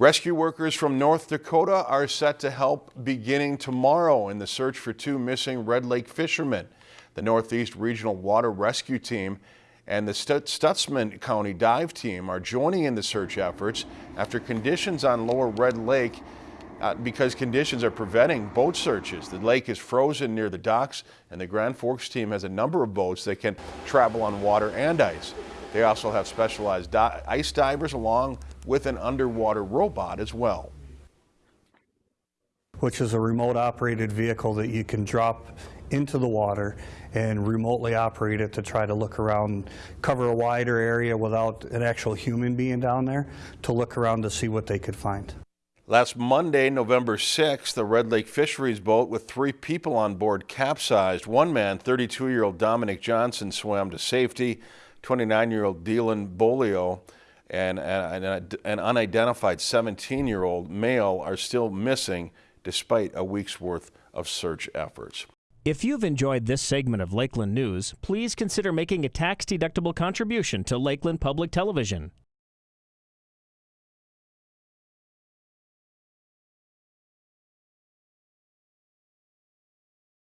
Rescue workers from North Dakota are set to help beginning tomorrow in the search for two missing Red Lake fishermen. The Northeast Regional Water Rescue Team and the Stutsman County Dive Team are joining in the search efforts after conditions on Lower Red Lake uh, because conditions are preventing boat searches. The lake is frozen near the docks and the Grand Forks team has a number of boats that can travel on water and ice. They also have specialized di ice divers along with an underwater robot as well. Which is a remote operated vehicle that you can drop into the water and remotely operate it to try to look around, cover a wider area without an actual human being down there to look around to see what they could find. Last Monday, November 6th, the Red Lake Fisheries boat with three people on board capsized. One man, 32-year-old Dominic Johnson, swam to safety. 29-year-old Dylan Bolio and uh, an unidentified 17-year-old male are still missing despite a week's worth of search efforts. If you've enjoyed this segment of Lakeland News, please consider making a tax-deductible contribution to Lakeland Public Television.